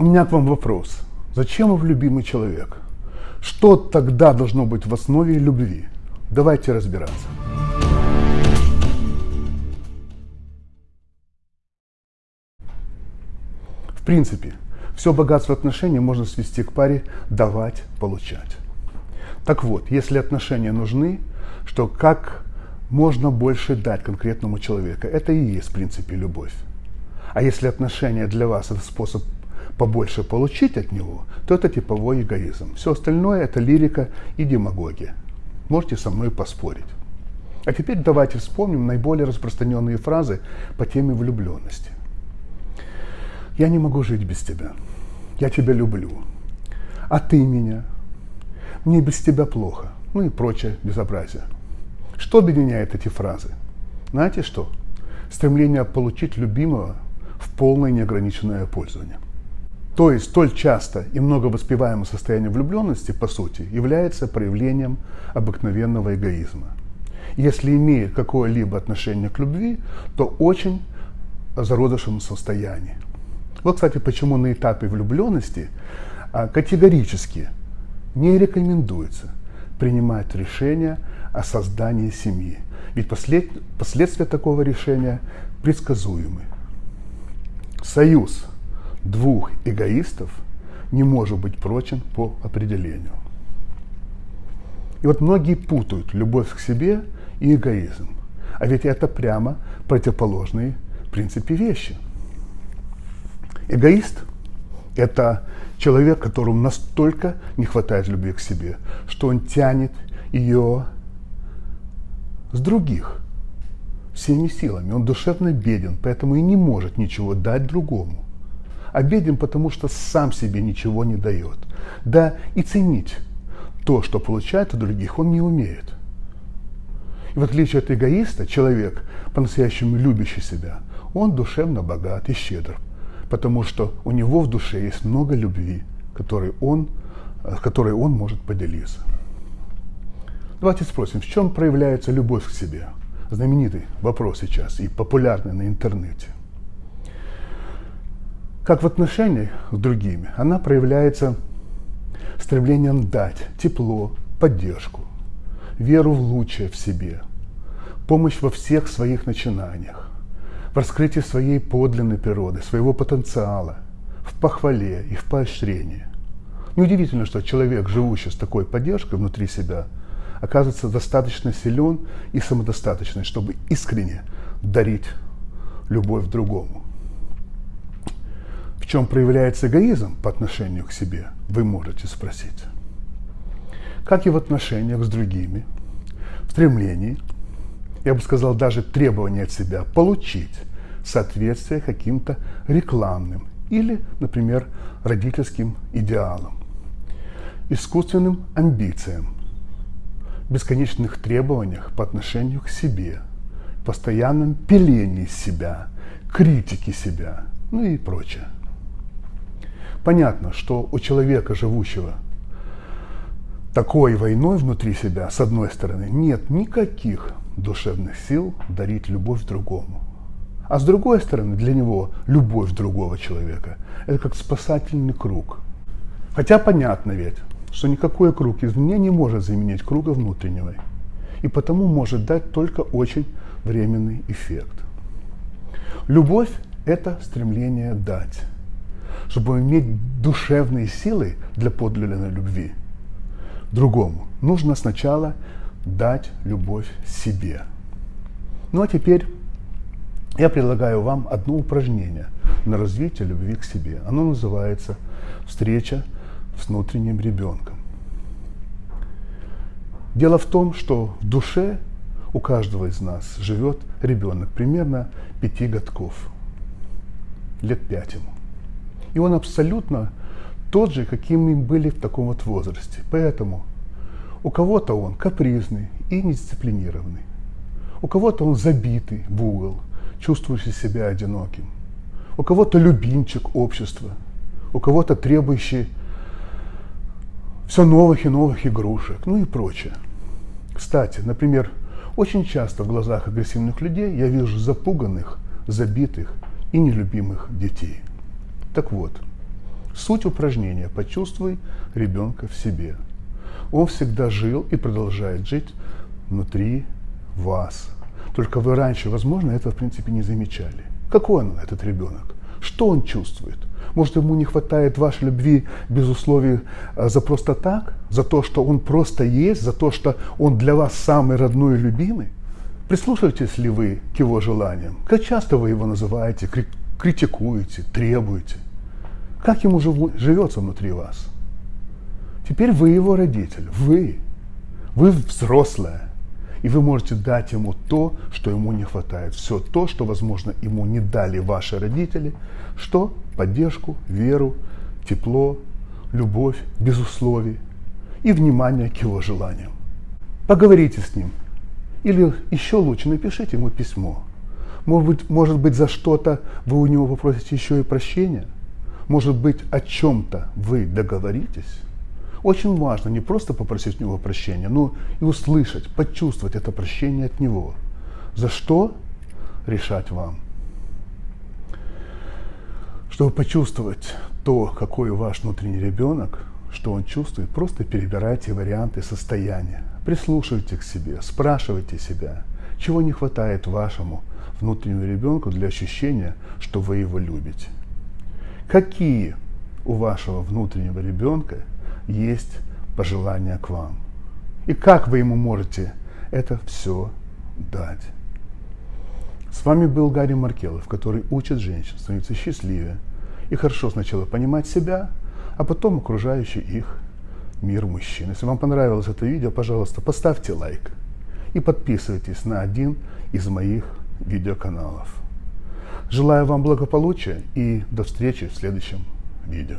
У меня к вам вопрос. Зачем вы любимый человек? Что тогда должно быть в основе любви? Давайте разбираться. В принципе, все богатство отношений можно свести к паре давать, получать. Так вот, если отношения нужны, что как можно больше дать конкретному человеку, это и есть в принципе любовь. А если отношения для вас это способ побольше получить от него, то это типовой эгоизм. Все остальное это лирика и демагогия. Можете со мной поспорить. А теперь давайте вспомним наиболее распространенные фразы по теме влюбленности. Я не могу жить без тебя. Я тебя люблю. А ты меня. Мне без тебя плохо. Ну и прочее безобразие. Что объединяет эти фразы? Знаете что? Стремление получить любимого в полное неограниченное пользование. То есть столь часто и много воспеваемое состояние влюбленности, по сути, является проявлением обыкновенного эгоизма. Если имеет какое-либо отношение к любви, то очень зародышем состоянии. Вот, кстати, почему на этапе влюбленности а, категорически не рекомендуется принимать решение о создании семьи. Ведь послед, последствия такого решения предсказуемы. Союз двух эгоистов не может быть прочен по определению. И вот многие путают любовь к себе и эгоизм. А ведь это прямо противоположные в принципе вещи – Эгоист – это человек, которому настолько не хватает любви к себе, что он тянет ее с других всеми силами. Он душевно беден, поэтому и не может ничего дать другому. А беден, потому что сам себе ничего не дает. Да и ценить то, что получает от других, он не умеет. И в отличие от эгоиста, человек, по-настоящему любящий себя, он душевно богат и щедр, потому что у него в душе есть много любви, которой он, э, которой он может поделиться. Давайте спросим, в чем проявляется любовь к себе? Знаменитый вопрос сейчас и популярный на интернете. Как в отношениях с другими, она проявляется стремлением дать тепло, поддержку, веру в лучшее в себе, помощь во всех своих начинаниях, в раскрытии своей подлинной природы, своего потенциала, в похвале и в поощрении. Неудивительно, что человек, живущий с такой поддержкой внутри себя, оказывается достаточно силен и самодостаточный, чтобы искренне дарить любовь другому. Чем проявляется эгоизм по отношению к себе, вы можете спросить. Как и в отношениях с другими, в стремлении я бы сказал, даже требование от себя получить соответствие каким-то рекламным или, например, родительским идеалам, искусственным амбициям, бесконечных требованиях по отношению к себе, постоянном пилении себя, критике себя, ну и прочее. Понятно, что у человека, живущего такой войной внутри себя, с одной стороны, нет никаких душевных сил дарить любовь другому. А с другой стороны, для него любовь другого человека – это как спасательный круг. Хотя понятно ведь, что никакой круг извне не может заменить круга внутреннего, и потому может дать только очень временный эффект. Любовь – это стремление дать. Чтобы иметь душевные силы для подлинной любви другому, нужно сначала дать любовь себе. Ну а теперь я предлагаю вам одно упражнение на развитие любви к себе. Оно называется «Встреча с внутренним ребенком». Дело в том, что в душе у каждого из нас живет ребенок примерно пяти годков, лет пять ему. И он абсолютно тот же, каким мы были в таком вот возрасте. Поэтому у кого-то он капризный и недисциплинированный. У кого-то он забитый в угол, чувствующий себя одиноким. У кого-то любимчик общества. У кого-то требующий все новых и новых игрушек, ну и прочее. Кстати, например, очень часто в глазах агрессивных людей я вижу запуганных, забитых и нелюбимых детей. Так вот, Суть упражнения «Почувствуй ребенка в себе». Он всегда жил и продолжает жить внутри вас. Только вы раньше, возможно, этого в принципе не замечали. Какой он, этот ребенок? Что он чувствует? Может, ему не хватает вашей любви без условий а, за просто так? За то, что он просто есть? За то, что он для вас самый родной и любимый? Прислушиваетесь ли вы к его желаниям? Как часто вы его называете, критикуете, требуете? Как ему живется внутри вас? Теперь вы его родитель, вы. Вы взрослая. И вы можете дать ему то, что ему не хватает. Все то, что, возможно, ему не дали ваши родители. Что? Поддержку, веру, тепло, любовь, без условий и внимание к его желаниям. Поговорите с ним. Или еще лучше напишите ему письмо. Может быть, может быть за что-то вы у него попросите еще и прощения. Может быть, о чем-то вы договоритесь. Очень важно не просто попросить у него прощения, но и услышать, почувствовать это прощение от него. За что решать вам. Чтобы почувствовать то, какой ваш внутренний ребенок, что он чувствует, просто перебирайте варианты состояния. Прислушивайте к себе, спрашивайте себя, чего не хватает вашему внутреннему ребенку для ощущения, что вы его любите. Какие у вашего внутреннего ребенка есть пожелания к вам. И как вы ему можете это все дать. С вами был Гарри Маркелов, который учит женщин становиться счастливее и хорошо сначала понимать себя, а потом окружающий их мир мужчин. Если вам понравилось это видео, пожалуйста, поставьте лайк и подписывайтесь на один из моих видеоканалов. Желаю вам благополучия и до встречи в следующем видео.